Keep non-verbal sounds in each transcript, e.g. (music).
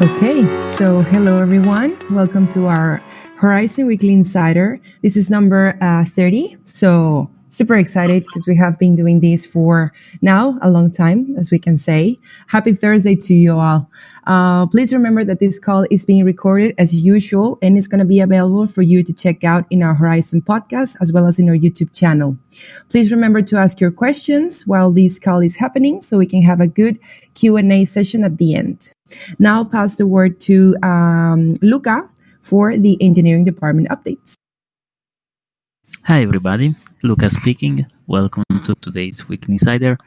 Okay, so hello everyone. Welcome to our Horizen Weekly Insider. This is number uh, 30. So super excited because we have been doing this for now a long time, as we can say. Happy Thursday to you all. Uh, please remember that this call is being recorded as usual and is going to be available for you to check out in our Horizen podcast as well as in our YouTube channel. Please remember to ask your questions while this call is happening so we can have a good Q&A session at the end. Now pass the word to um, Luca for the engineering department updates. Hi, everybody. Luca speaking. Welcome to today's Week Insider.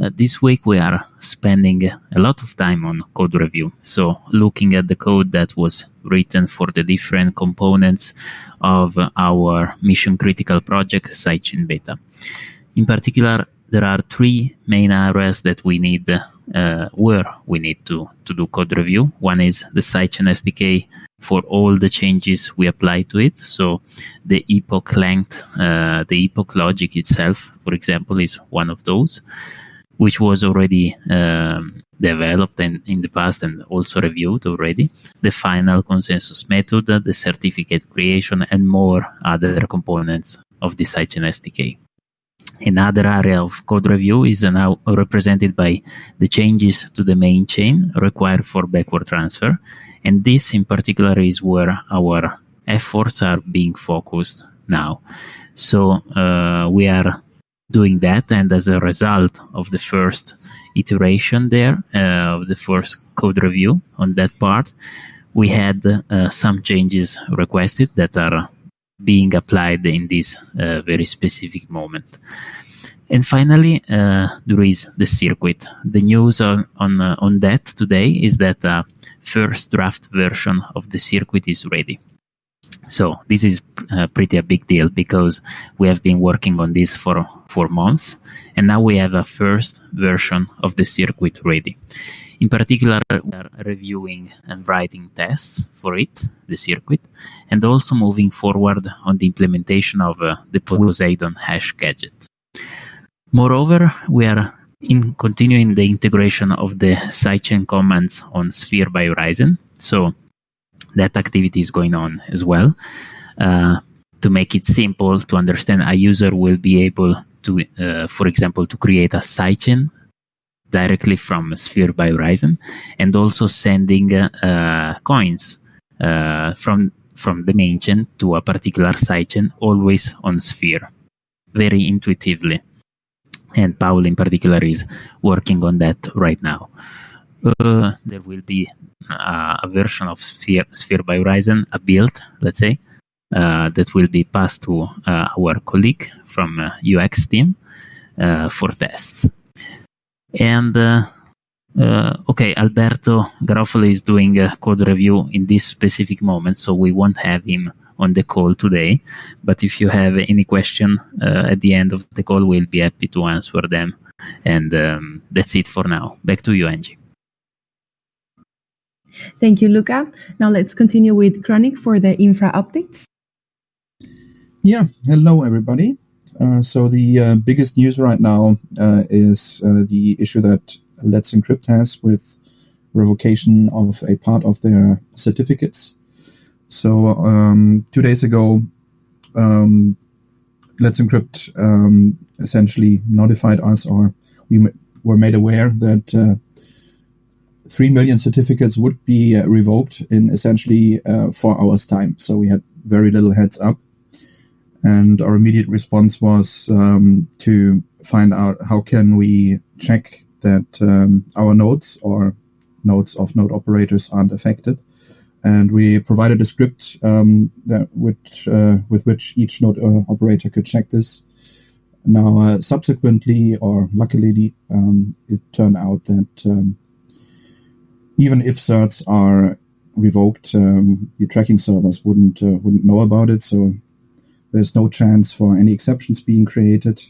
Uh, this week we are spending a lot of time on code review. So, looking at the code that was written for the different components of our mission critical project, Sidechain Beta. In particular, there are three main areas that we need, uh, where we need to, to do code review. One is the Sidechain SDK for all the changes we apply to it. So the epoch length, uh, the epoch logic itself, for example, is one of those, which was already um, developed in, in the past and also reviewed already. The final consensus method, the certificate creation, and more other components of the Sidechain SDK. Another area of code review is now represented by the changes to the main chain required for backward transfer and this in particular is where our efforts are being focused now. So uh, we are doing that, and as a result of the first iteration there, uh, of the first code review on that part, we had uh, some changes requested that are being applied in this uh, very specific moment. And finally, uh, there is the circuit. The news on on, uh, on that today is that uh, first draft version of the circuit is ready. So this is uh, pretty a big deal because we have been working on this for four months, and now we have a first version of the circuit ready. In particular, we are reviewing and writing tests for it, the circuit, and also moving forward on the implementation of uh, the Poseidon hash gadget. Moreover, we are in continuing the integration of the sidechain commands on Sphere by Horizen. So that activity is going on as well. Uh, to make it simple to understand, a user will be able to, uh, for example, to create a sidechain directly from Sphere by Horizen, and also sending uh, coins uh, from from the main chain to a particular sidechain, always on Sphere, very intuitively and Paul in particular is working on that right now. Uh, there will be uh, a version of Sphere, Sphere by Horizen, a build, let's say, uh, that will be passed to uh, our colleague from UX team for tests. And okay, Alberto Garoffolo is doing a code review in this specific moment, so we won't have him on the call today. But if you have any question uh, at the end of the call, we'll be happy to answer them. And um, that's it for now. Back to you, Angie. Thank you, Luca. Now let's continue with Chronic for the infra updates. Yeah, hello everybody. Uh, so the uh, biggest news right now uh, is the issue that Let's Encrypt has with revocation of a part of their certificates. So um, two days ago, um, Let's Encrypt um, essentially notified us, or we were made aware that uh, three million certificates would be uh, revoked in essentially uh, four hours' time. So we had very little heads up, and our immediate response was um, to find out how can we check that um, our nodes or nodes of node operators aren't affected and we provided a script um, that uh, with which each node uh, operator could check this. Now, uh, subsequently, or luckily, um, it turned out that um, even if certs are revoked, um, the tracking servers wouldn't uh, wouldn't know about it. So there's no chance for any exceptions being created.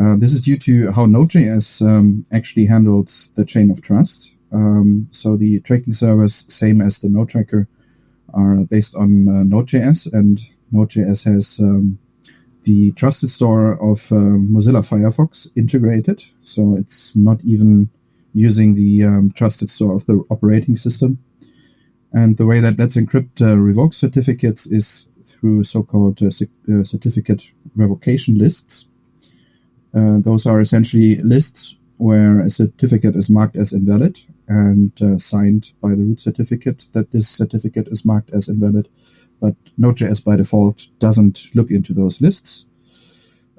Uh, this is due to how Node.js um, actually handles the chain of trust. Um, so the tracking servers, same as the node tracker, are based on uh, Node.js, and Node.js has um, the trusted store of uh, Mozilla Firefox integrated. So it's not even using the um, trusted store of the operating system. And the way that Let's Encrypt uh, revokes certificates is through so-called uh, uh, certificate revocation lists. Uh, those are essentially lists where a certificate is marked as invalid and uh, signed by the root certificate that this certificate is marked as invalid. But Node.js by default doesn't look into those lists.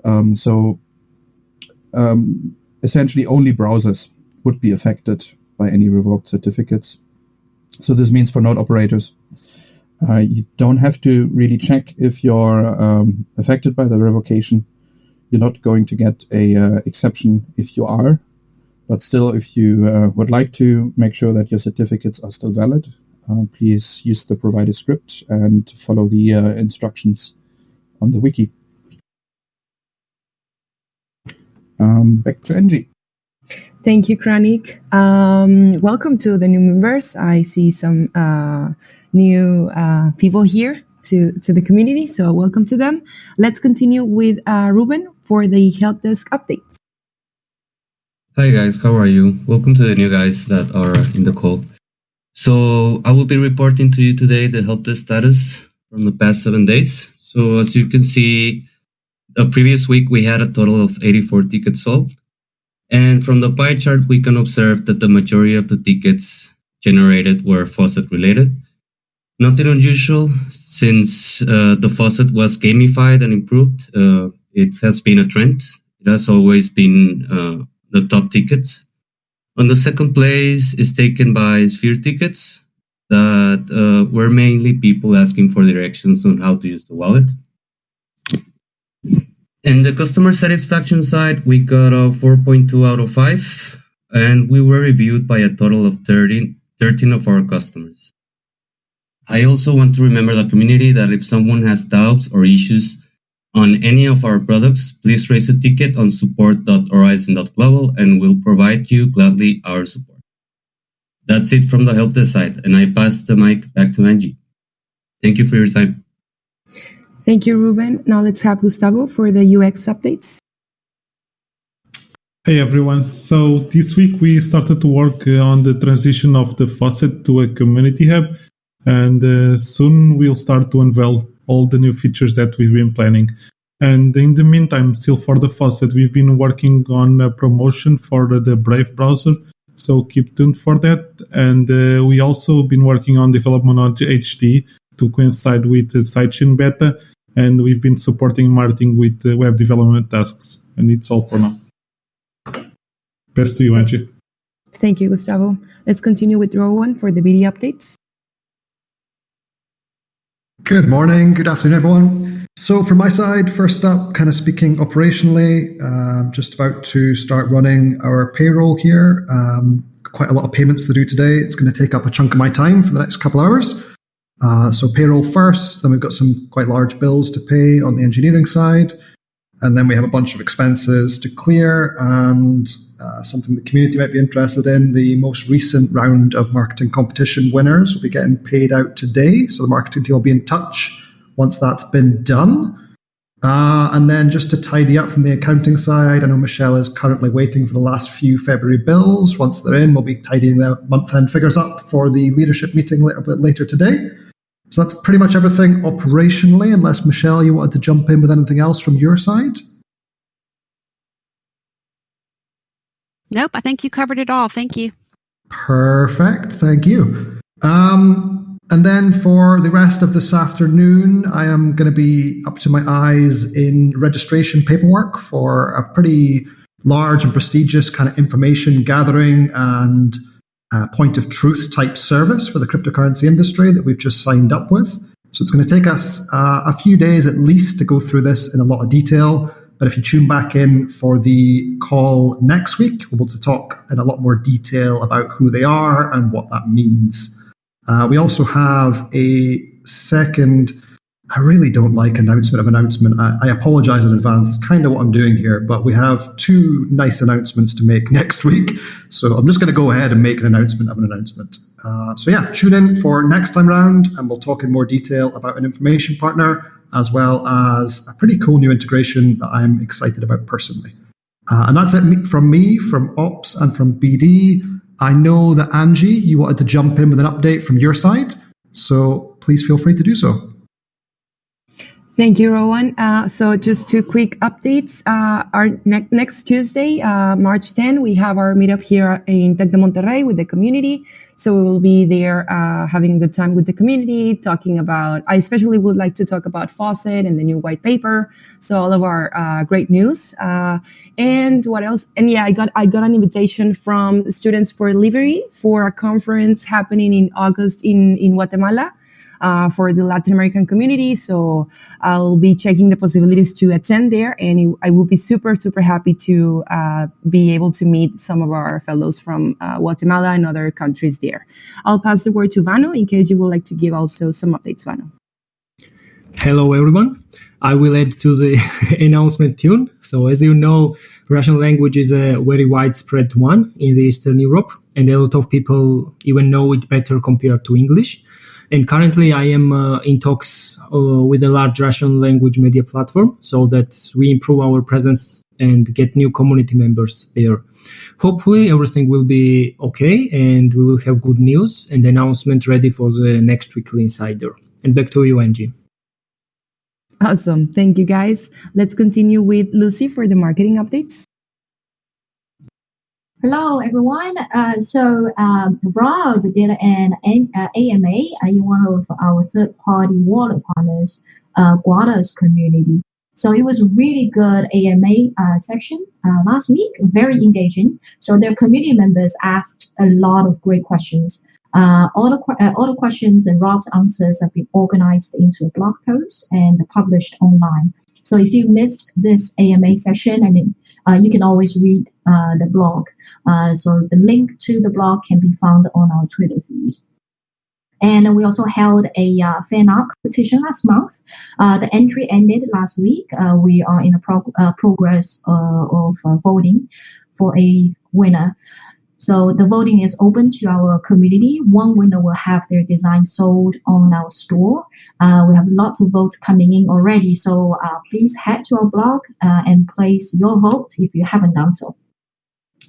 Um, so um, essentially only browsers would be affected by any revoked certificates. So this means for node operators, uh, you don't have to really check if you're um, affected by the revocation. You're not going to get a uh, exception if you are, but still, if you uh, would like to make sure that your certificates are still valid, uh, please use the provided script and follow the uh, instructions on the wiki. Um, back to Angie. Thank you, Kranik. Um, welcome to the new members. I see some uh, new uh, people here to, to the community, so welcome to them. Let's continue with uh, Ruben for the help desk updates. Hi guys, how are you? Welcome to the new guys that are in the call. So I will be reporting to you today the help desk status from the past seven days. So as you can see, the previous week we had a total of 84 tickets solved. And from the pie chart, we can observe that the majority of the tickets generated were faucet related. Nothing unusual since uh, the faucet was gamified and improved. Uh, it has been a trend. It has always been uh, the top tickets. On the second place is taken by Sphere tickets that uh, were mainly people asking for directions on how to use the wallet. In the customer satisfaction side, we got a 4.2 out of 5, and we were reviewed by a total of 13, 13 of our customers. I also want to remember the community that if someone has doubts or issues on any of our products, please raise a ticket on support.horizen.global and we'll provide you gladly our support. That's it from the help desk side, and I pass the mic back to Angie. Thank you for your time. Thank you, Ruben. Now let's have Gustavo for the UX updates. Hey everyone. So this week we started to work uh, on the transition of the faucet to a community hub, and uh, soon we'll start to unveil all the new features that we've been planning. And in the meantime, still for the faucet, we've been working on a promotion for the Brave browser. So keep tuned for that. And uh, we also been working on development on HD to coincide with the sidechain beta and we've been supporting Martin with uh, web development tasks. And it's all for now. Best to you, Angie. Thank you, Gustavo. Let's continue with Rowan for the BD updates. Good morning, good afternoon, everyone. So, from my side, first up, kind of speaking operationally, um, just about to start running our payroll here. Um, quite a lot of payments to do today. It's going to take up a chunk of my time for the next couple hours. Uh, so payroll first, then we've got some quite large bills to pay on the engineering side, and then we have a bunch of expenses to clear and uh, something the community might be interested in. The most recent round of marketing competition winners will be getting paid out today, so the marketing team will be in touch once that's been done. Uh, and then just to tidy up from the accounting side, I know Michelle is currently waiting for the last few February bills. Once they're in, we'll be tidying the month end figures up for the leadership meeting a little bit later today. So that's pretty much everything operationally, unless Michelle, you wanted to jump in with anything else from your side? Nope, I think you covered it all. Thank you. Perfect. Thank you. Um, and then for the rest of this afternoon, I am going to be up to my eyes in registration paperwork for a pretty large and prestigious kind of information gathering and uh, point of truth type service for the cryptocurrency industry that we've just signed up with. So it's going to take us uh, a few days at least to go through this in a lot of detail. But if you tune back in for the call next week, we'll be able to talk in a lot more detail about who they are and what that means. Uh, we also have a second I really don't like announcement of announcement. I, I, apologize in advance. It's kind of what I'm doing here, but we have two nice announcements to make (laughs) next week. So I'm just going to go ahead and make an announcement of an announcement. Uh, so yeah, tune in for next time round, and we'll talk in more detail about an information partner as well as a pretty cool new integration that I'm excited about personally. Uh, and that's it from me, from Ops, and from BD. I know that Angie, you wanted to jump in with an update from your side. So please feel free to do so. Thank you, Rowan. Uh, so just two quick updates. Uh, our ne- next Tuesday, uh, March 10, we have our meetup here in Tec de Monterrey with the community. So we will be there uh, having a good time with the community, talking about, I especially would like to talk about Faucet and the new white paper. So all of our uh, great news. Uh, and what else? And yeah, I got, I got an invitation from Students for Liberty for a conference happening in August in, in Guatemala uh, for the Latin American community. So I'll be checking the possibilities to attend there, and it, I will be super, super happy to uh, be able to meet some of our fellows from uh, Guatemala and other countries there. I'll pass the word to Vano in case you would like to give also some updates, Vano. Hello, everyone. I will add to the (laughs) announcement tune. So, as you know, Russian language is a very widespread one in the Eastern Europe, and a lot of people even know it better compared to English. And currently, I am uh, in talks uh, with a large Russian language media platform so that we improve our presence and get new community members there. Hopefully, everything will be okay and we will have good news and announcement ready for the next weekly insider. And back to you, Angie. Awesome. Thank you, guys. Let's continue with Lucy for the marketing updates. Hello, everyone. Uh, so um, Rob did an, an uh, AMA uh, in one of our third-party wallet partners, uh, Guarda's community. So it was a really good AMA uh, session uh, last week, very engaging. So their community members asked a lot of great questions. Uh, all the all the questions and Rob's answers have been organized into a blog post and published online. So if you missed this AMA session and uh, you can always read uh, the blog. Uh, so the link to the blog can be found on our Twitter feed. And we also held a uh, fan art competition last month. Uh, the entry ended last week. Uh, we are in a prog- progress of voting for a winner. So the voting is open to our community. One winner will have their design sold on our store. Uh, we have lots of votes coming in already. So uh, please head to our blog uh, and place your vote if you haven't done so.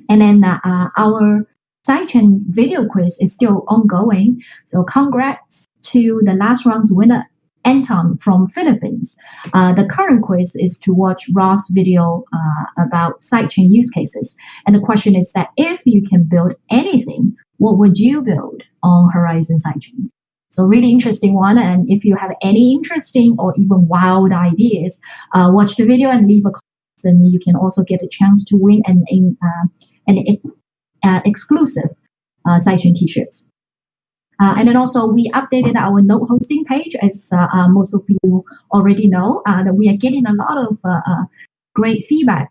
And then uh, uh, our sidechain video quiz is still ongoing. So congrats to the last round's winner, Anton from Philippines. Uh, the current quiz is to watch Rob's video uh, about sidechain use cases. And the question is that if you can build anything, what would you build on Horizen sidechain? So really interesting one. And if you have any interesting or even wild ideas, uh, watch the video and leave a comment. And you can also get a chance to win an, uh, an, an uh, exclusive uh, sidechain t-shirts. Uh, and then also we updated our node hosting page, as uh, uh, most of you already know, uh, that we are getting a lot of uh, great feedback.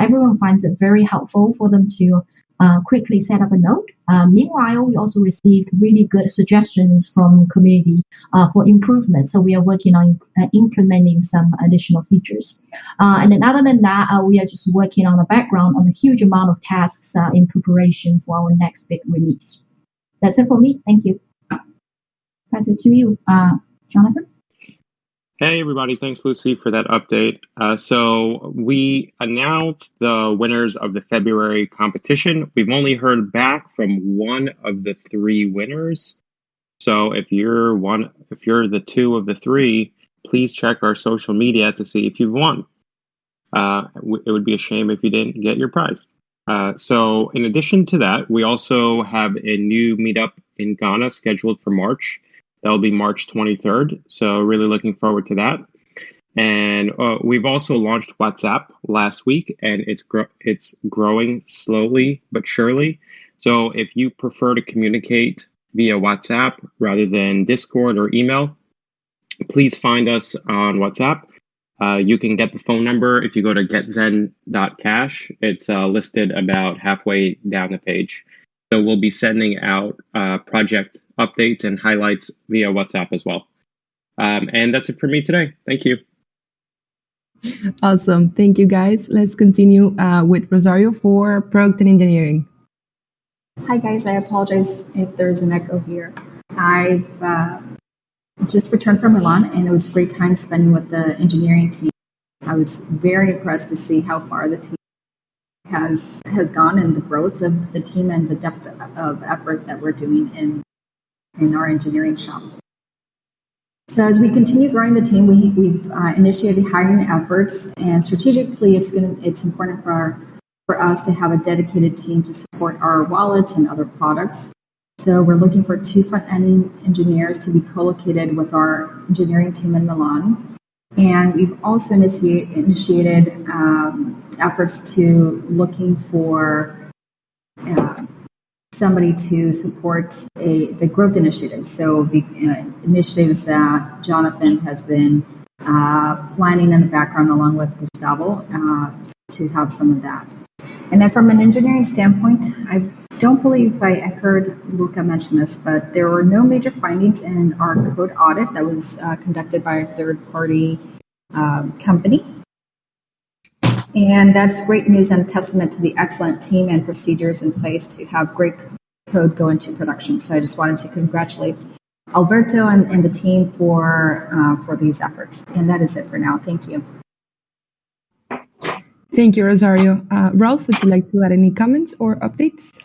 everyone finds it very helpful for them to quickly set up a node. meanwhile, we also received really good suggestions from community for improvement. So we are working on implementing some additional features. and then other than that, we are just working on the background on a huge amount of tasks in preparation for our next big release. That's it for me. Thank you pass it to you, uh, Jonathan. Hey, everybody. Thanks, Lucy, for that update. Uh, so, we announced the winners of the February competition. We've only heard back from one of the three winners. So, if you're one, if you're the two of the three, please check our social media to see if you've won. Uh, it would be a shame if you didn't get your prize. Uh, so, in addition to that, we also have a new meetup in Ghana scheduled for March. That'll be March 23rd. So really looking forward to that. And uh, we've also launched WhatsApp last week, and it's it's growing slowly but surely. So if you prefer to communicate via WhatsApp rather than Discord or email, please find us on WhatsApp. Uh, you can get the phone number if you go to getzen.cash. It's uh, listed about halfway down the page. So we'll be sending out uh, project updates and highlights via WhatsApp as well. Um, and that's it for me today. Thank you. Awesome. Thank you, guys. Let's continue uh, with Rosario for product and engineering. Hi, guys. I apologize if there's an echo here. I've uh, just returned from Milan, and it was a great time spending with the engineering team. I was very impressed to see how far the team has has gone and the growth of the team and the depth of effort that we're doing in in our engineering shop. So as we continue growing the team, we, we've uh, initiated hiring efforts, and strategically, it's going it's important for our, for us to have a dedicated team to support our wallets and other products. So we're looking for two front end engineers to be co-located with our engineering team in Milan, and we've also initiate, initiated um, efforts to looking for uh, somebody to support a, the growth initiative. So the uh, initiatives that Jonathan has been uh, planning in the background along with Gustavo uh, to have some of that. And then from an engineering standpoint, I don't believe I, heard Luca mention this, but there were no major findings in our code audit that was uh, conducted by a third party um, company. And that's great news and a testament to the excellent team and procedures in place to have great code go into production. So I just wanted to congratulate Alberto and, and the team for uh, for these efforts. And that is it for now. Thank you. Thank you, Rosario. Uh, Ralph, would you like to add any comments or updates?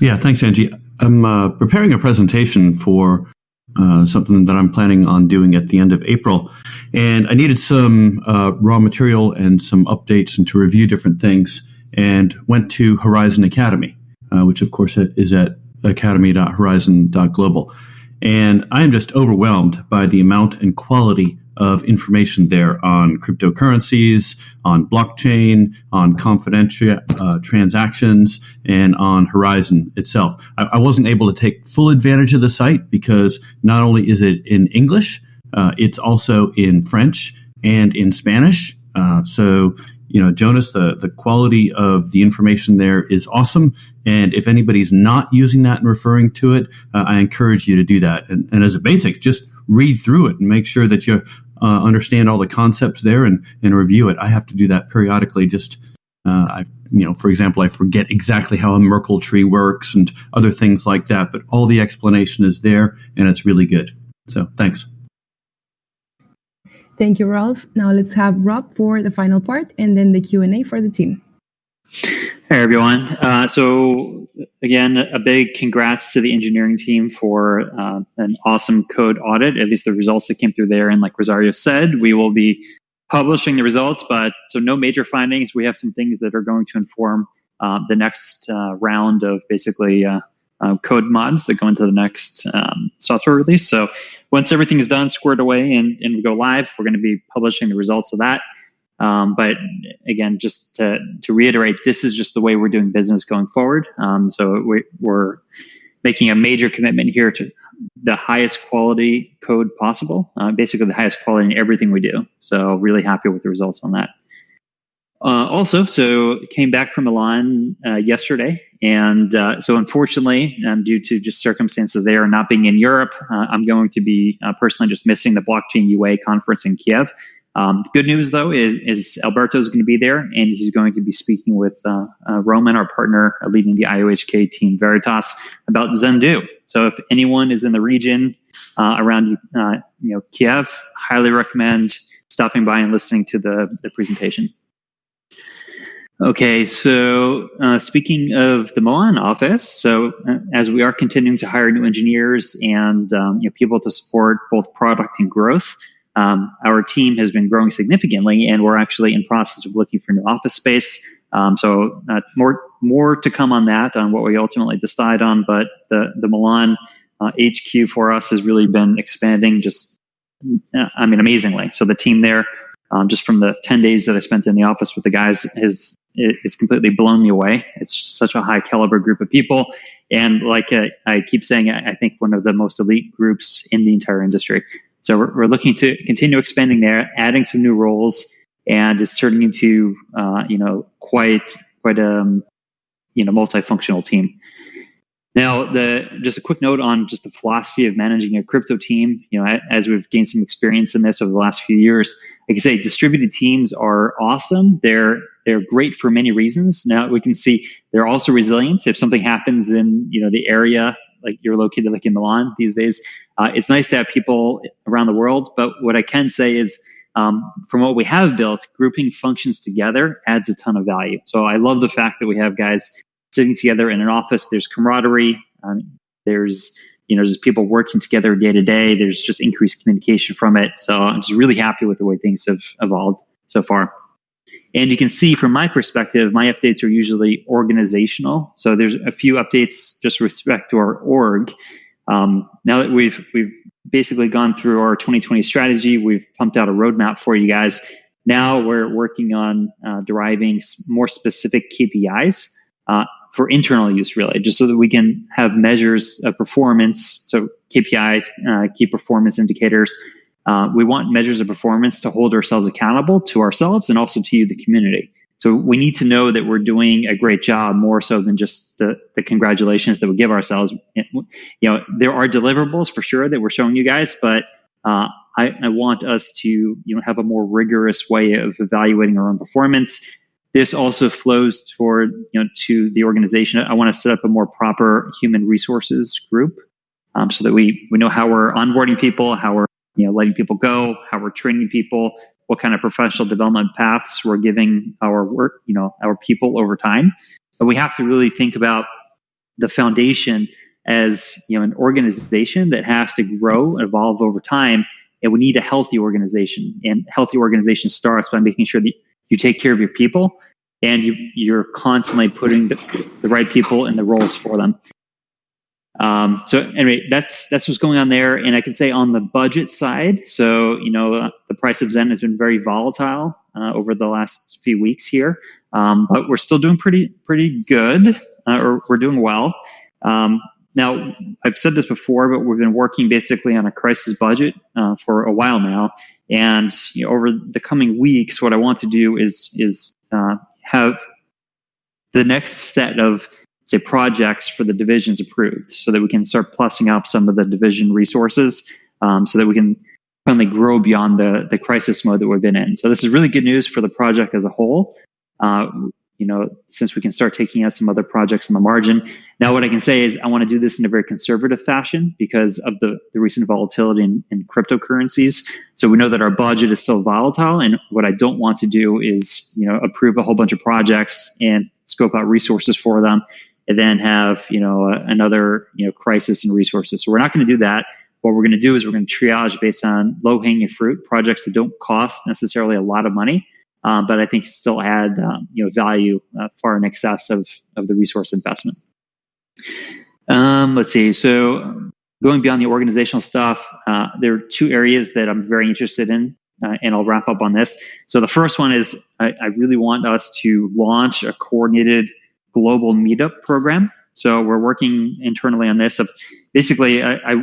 Yeah, thanks, Angie. I'm uh, preparing a presentation for uh, something that I'm planning on doing at the end of April. And I needed some uh, raw material and some updates and to review different things and went to Horizen Academy, uh, which of course is at academy.horizen.global. And I am just overwhelmed by the amount and quality of information there on cryptocurrencies, on blockchain, on confidential uh, transactions, and on Horizen itself. I, I, wasn't able to take full advantage of the site because not only is it in English, uh, it's also in French and in Spanish. Uh, so, you know, Jonas, the, the quality of the information there is awesome. And if anybody's not using that and referring to it, uh, I encourage you to do that. And, and as a basic, just read through it and make sure that you uh, understand all the concepts there and, and review it. I have to do that periodically. Just uh, I, you know, for example, I forget exactly how a Merkle tree works and other things like that, but all the explanation is there, and it's really good. So thanks. Thank you, Ralph. Now let's have Rob for the final part, and then the Q and A for the team. Hey everyone. Uh, so again, a big congrats to the engineering team for uh, an awesome code audit. At least the results that came through there, and like Rosario said, we will be publishing the results. But so no major findings. We have some things that are going to inform uh, the next uh, round of basically uh, uh, code mods that go into the next um, software release. So once everything is done, squared away, and, and we go live, we're going to be publishing the results of that. Um, but again, just to, to reiterate, this is just the way we're doing business going forward. Um, so we, we're making a major commitment here to the highest quality code possible, uh, basically the highest quality in everything we do. So really happy with the results on that. Uh, also, so came back from Milan uh, yesterday, and uh, so unfortunately, um, due to just circumstances there, not being in Europe, uh, I'm going to be uh, personally just missing the Blockchain UA conference in Kiev. Um, good news, though, is, is Alberto is going to be there, and he's going to be speaking with uh, uh, Roman, our partner uh, leading the IOHK team Veritas, about Zendoo. So, if anyone is in the region uh, around uh, you know Kiev, highly recommend stopping by and listening to the, the presentation. Okay, so uh, speaking of the Milan office, so as we are continuing to hire new engineers and um, you know, people to support both product and growth, um, our team has been growing significantly, and we're actually in process of looking for new office space. Um, so uh, more more to come on that on what we ultimately decide on. But the the Milan uh, HQ for us has really been expanding, just uh, I mean amazingly. So the team there, um, just from the ten days that I spent in the office with the guys, has is completely blown me away. It's such a high caliber group of people, and like I, I keep saying, I think one of the most elite groups in the entire industry. So we're, we're looking to continue expanding there, adding some new roles, and it's turning into uh, you know quite quite a um, you know multifunctional team. Now, the just a quick note on just the philosophy of managing a crypto team. You know, as we've gained some experience in this over the last few years, I can say, distributed teams are awesome. They're they're great for many reasons. Now we can see they're also resilient. If something happens in you know the area like you're located like in Milan these days. Uh, it's nice to have people around the world, but what I can say is um, from what we have built, grouping functions together adds a ton of value. So I love the fact that we have guys sitting together in an office. There's camaraderie. Um, there's you know, just people working together day to day. There's just increased communication from it. So I'm just really happy with the way things have evolved so far. And you can see from my perspective, my updates are usually organizational. So there's a few updates just respect to our org. Um, now that we've we've basically gone through our 2020 strategy, we've pumped out a roadmap for you guys. Now we're working on uh, deriving more specific KPIs uh, for internal use, really, just so that we can have measures of performance. So KPIs, uh, key performance indicators. Uh, we want measures of performance to hold ourselves accountable to ourselves and also to you, the community. So we need to know that we're doing a great job more so than just the, the congratulations that we give ourselves. You know, there are deliverables for sure that we're showing you guys, but uh, I, I, want us to you know have a more rigorous way of evaluating our own performance. This also flows toward you know to the organization. I want to set up a more proper human resources group um, so that we we know how we're onboarding people, how we're you know letting people go, how we're training people, what kind of professional development paths we're giving our work, you know, our people over time. But we have to really think about the foundation as you know an organization that has to grow and evolve over time and we need a healthy organization and healthy organization starts by making sure that you take care of your people and you, you're constantly putting the, the right people in the roles for them um, so anyway that's that's what's going on there. And i can say on the budget side so you know uh, the price of zen has been very volatile uh, over the last few weeks here. Um, but we're still doing pretty pretty good uh, or we're doing well. Um, now, I've said this before, but we've been working basically on a crisis budget uh, for a while now. And you know, over the coming weeks, what I want to do is is uh, have the next set of say projects for the divisions approved, so that we can start plussing up some of the division resources, um, so that we can finally grow beyond the the crisis mode that we've been in. So this is really good news for the project as a whole. Uh, you know, since we can start taking out some other projects on the margin. Now, what I can say is I want to do this in a very conservative fashion because of the, the recent volatility in, in cryptocurrencies. So we know that our budget is still volatile. And what I don't want to do is, you know, approve a whole bunch of projects and scope out resources for them and then have, you know, another, you know, crisis in resources. So we're not going to do that. What we're going to do is we're going to triage based on low hanging fruit projects that don't cost necessarily a lot of money um, but I think still add um, you know value uh, far in excess of of the resource investment. Um, let's see. So going beyond the organizational stuff, uh, there are two areas that I'm very interested in, uh, and I'll wrap up on this. So the first one is I, I really want us to launch a coordinated global meetup program. So we're working internally on this. Of basically, I, I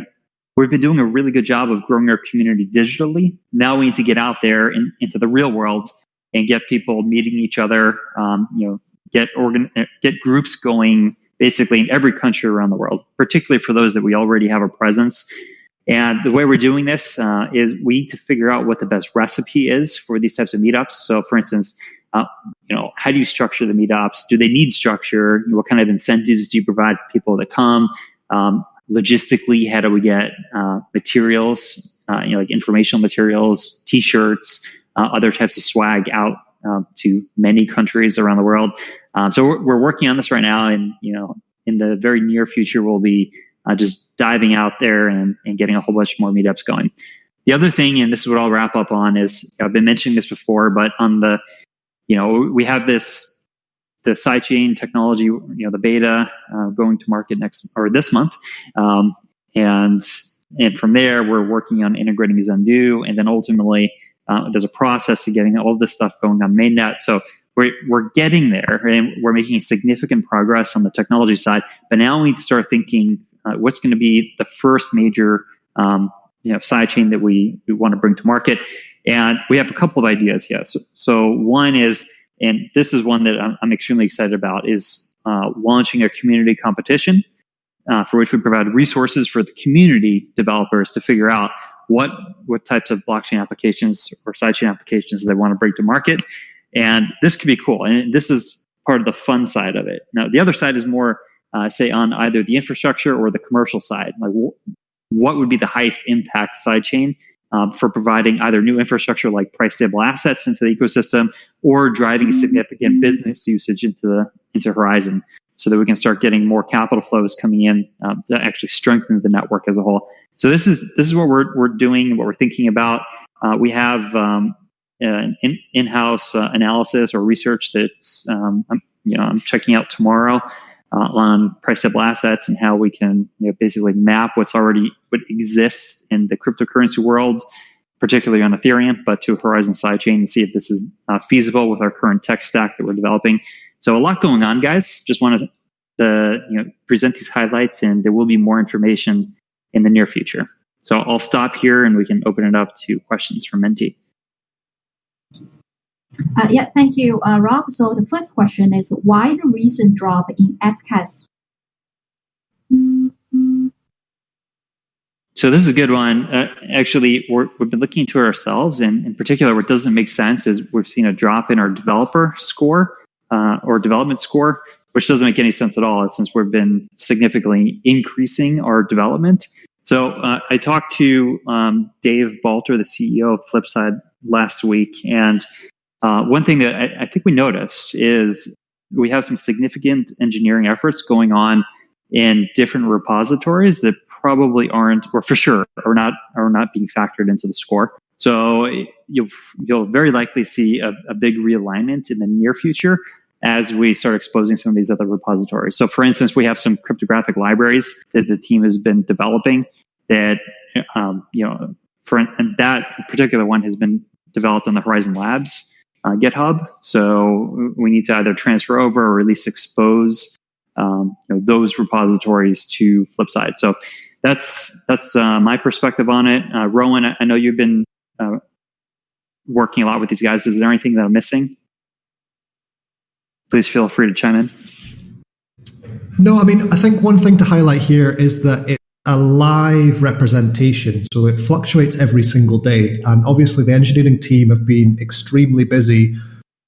we've been doing a really good job of growing our community digitally. Now we need to get out there in, into the real world and get people meeting each other. Um, you know, get organ get groups going basically in every country around the world, particularly for those that we already have a presence. And the way we're doing this uh, is we need to figure out what the best recipe is for these types of meetups. So, for instance, uh, you know, how do you structure the meetups? Do they need structure? What kind of incentives do you provide for people to come? Um, logistically, how do we get uh, materials, uh, you know, like informational materials, T-shirts, uh, other types of swag out uh, to many countries around the world. Um, so we're, we're, working on this right now, and you know, in the very near future, we'll be uh, just diving out there and, and getting a whole bunch more meetups going. The other thing, and this is what I'll wrap up on, is I've been mentioning this before, but on the, you know, we have this the sidechain technology, you know, the beta uh, going to market next or this month, um, and and from there we're working on integrating Zendoo, and then ultimately uh, there's a process to getting all this stuff going on mainnet. So we're, we're getting there and we're making significant progress on the technology side. But now we need to start thinking uh, what's going to be the first major um, you know, sidechain that we, we want to bring to market. And we have a couple of ideas here. So, one is, and this is one that I'm, I'm extremely excited about, is uh, launching a community competition uh, for which we provide resources for the community developers to figure out what what types of blockchain applications or sidechain applications they want to bring to market. And this could be cool. And this is part of the fun side of it. Now, the other side is more, uh, say, on either the infrastructure or the commercial side. Like, what would be the highest impact sidechain um, for providing either new infrastructure like price stable assets into the ecosystem or driving significant business usage into the into Horizen so that we can start getting more capital flows coming in um, to actually strengthen the network as a whole. So this is this is what we're we're doing, what we're thinking about. Uh, we have um, an in, in-house uh, analysis or research that's um, I'm, you know I'm checking out tomorrow uh, on price-stable assets and how we can you know, basically map what's already what exists in the cryptocurrency world, particularly on Ethereum, but to Horizen sidechain and see if this is uh, feasible with our current tech stack that we're developing. So a lot going on, guys. Just wanted to you know present these highlights, and there will be more information in the near future. So I'll stop here and we can open it up to questions from Menti. Uh, yeah, thank you, uh, Rob. So the first question is why the recent drop in FCAS? So this is a good one. Uh, actually, we have been looking into ourselves, and in particular, what doesn't make sense is we've seen a drop in our developer score uh, or development score, which doesn't make any sense at all since we've been significantly increasing our development. So uh, I talked to um, Dave Balter, the CEO of Flipside, last week, and uh, one thing that I, I, think we noticed is we have some significant engineering efforts going on in different repositories that probably aren't, or for sure, are not are not being factored into the score. So you'll you'll very likely see a, a big realignment in the near future as we start exposing some of these other repositories. So, for instance, we have some cryptographic libraries that the team has been developing that, um, you know, for and that particular one has been developed on the Horizen Labs uh, GitHub. So we need to either transfer over or at least expose um, you know, those repositories to Flipside. So that's that's uh, my perspective on it. Uh, Rowan, I, I know you've been uh, working a lot with these guys. Is there anything that I'm missing? please feel free to chime in. No, I mean, I think one thing to highlight here is that it's a live representation. So it fluctuates every single day. And obviously, the engineering team have been extremely busy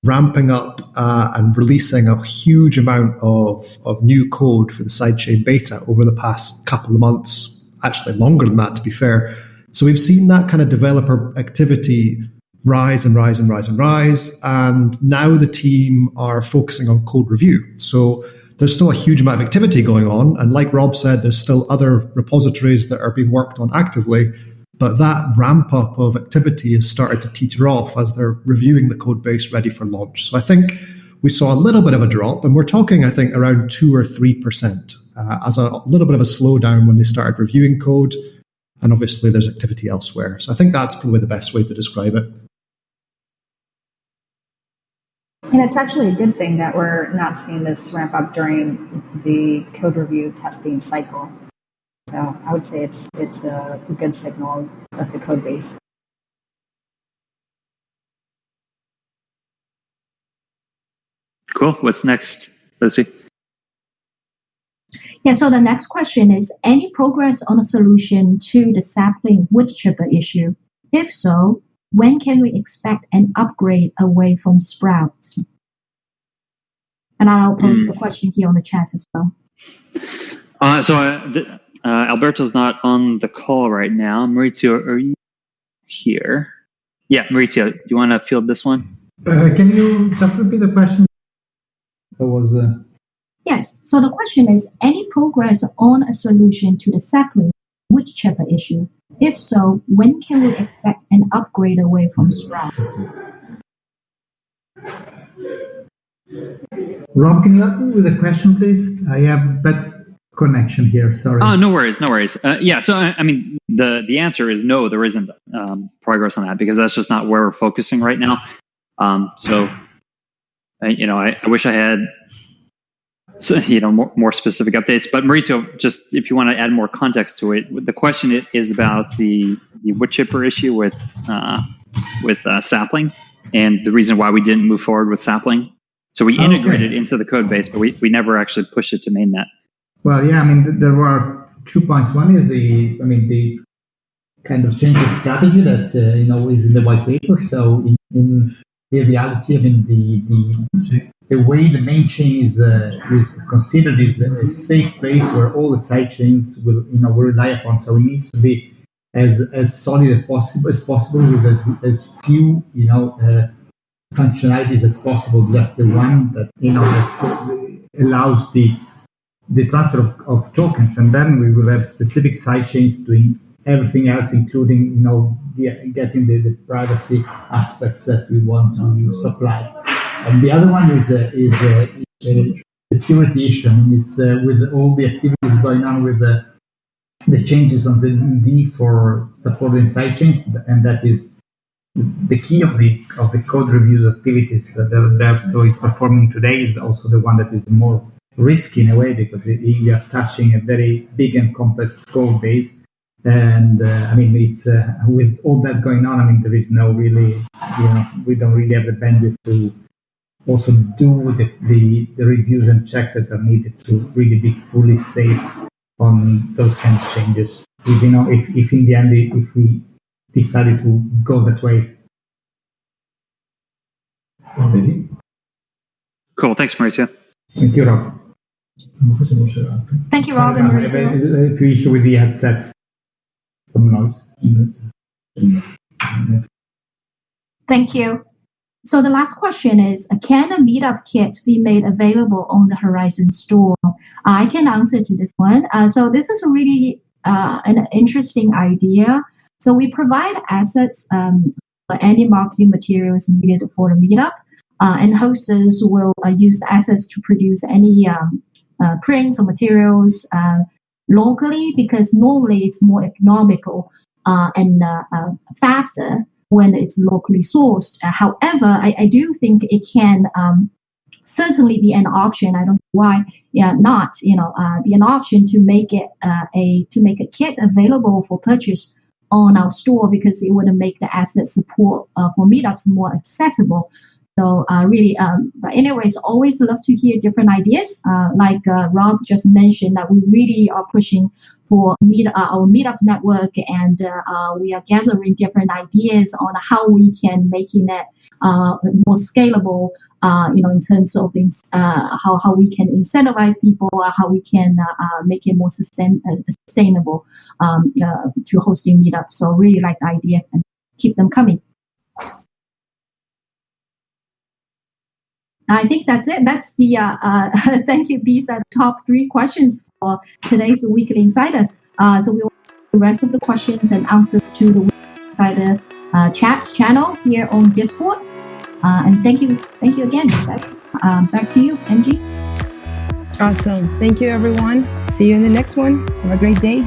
ramping up uh, and releasing a huge amount of, of new code for the sidechain beta over the past couple of months, actually longer than that, to be fair. So we've seen that kind of developer activity rise and rise and rise and rise. And now the team are focusing on code review. So there's still a huge amount of activity going on. And like Rob said, there's still other repositories that are being worked on actively. But that ramp up of activity has started to teeter off as they're reviewing the code base ready for launch. So I think we saw a little bit of a drop, and we're talking, I think, around two or three percent uh, as a little bit of a slowdown when they started reviewing code. And obviously, there's activity elsewhere. So I think that's probably the best way to describe it. And it's actually a good thing that we're not seeing this ramp up during the code review testing cycle. So I would say it's it's a good signal of the code base. Cool. What's next, Lucy? Yeah, so the next question is any progress on a solution to the sapling wood chipper issue? If so, when can we expect an upgrade away from Sprout? And I'll post mm. the question here on the chat as well. Uh, so uh, the, uh, Alberto's not on the call right now. Maurizio, are you here? Yeah, Maurizio, do you want to field this one? Uh, can you just repeat the question? That was. Uh... Yes. So the question is: Any progress on a solution to the sapling wood chipper issue? If so, when can we expect an upgrade away from Sprout? Rob, can you help me with a question, please? I have bad connection here. Sorry. Oh, no worries, no worries. Uh, yeah, so I, I, mean, the the answer is no. There isn't um, progress on that because that's just not where we're focusing right now. Um, so, I, you know, I, I wish I had you know more, more specific updates. But Maurizio, just if you want to add more context to it, the question is about the the wood chipper issue with uh, with uh, sapling and the reason why we didn't move forward with sapling. So we integrated okay. into the code base, but we, we never actually pushed it to mainnet. Well, yeah, I mean there were two points. One is the I mean the kind of change of strategy that uh, you know is in the white paper. So in, in reality, I mean the the the way the main chain is uh, is considered is a safe place where all the side chains will you know will rely upon. So it needs to be as as solid as possible as possible with as, as few you know uh, functionalities as possible. Just the one that you know that allows the the transfer of, of tokens, and then we will have specific side chains doing everything else, including you know the, getting the, the privacy aspects that we want to supply. And the other one is a, is a, a security issue. I mean, it's uh, with all the activities going on with the the changes on the D for supporting sidechains, and that is the key of the of the code reviews activities that the DevStore is performing today is also the one that is more risky in a way because you are touching a very big and complex code base. And uh, I mean, it's uh, with all that going on. I mean, there is no really, you know, we don't really have the bandwidth to also do the, the, the reviews and checks that are needed to really be fully safe on those kind of changes. If, you know, if, if in the end, if we decided to go that way. Already. Cool. Thanks, Maurizio. Thank you, Rob. Thank you, Rob and Maurizio. If you issue with the headsets, some. Thank you. So the last question is, can a meetup kit be made available on the Horizen store? I can answer to this one. Uh, so this is a really uh, an interesting idea. So we provide assets um, for any marketing materials needed for the meetup, uh, and hosters will uh, use the assets to produce any um, uh, prints or materials uh, locally because normally it's more economical and faster when it's locally sourced. however, I, I, do think it can um, certainly be an option. I don't know why yeah, not you know uh, be an option to make it uh, a to make a kit available for purchase on our store because it would make the asset support uh, for meetups more accessible. So uh, really, um, but anyways, always love to hear different ideas. Uh, like uh, Rob just mentioned, that we really are pushing for meet, uh, our meetup network, and uh, uh, we are gathering different ideas on how we can making it more scalable. you know, in terms of things, how how we can incentivize people, how we can make it more sustain, sustainable um, to hosting meetups. So really like the idea and keep them coming. I think that's it. That's the uh, uh, (laughs) thank you. These are the top three questions for today's Weekly Insider. Uh, so we will the rest of the questions and answers to the Weekly Insider uh, chat channel here on Discord. Uh, and thank you, thank you again. That's um, back to you, MG. Awesome. Thank you, everyone. See you in the next one. Have a great day.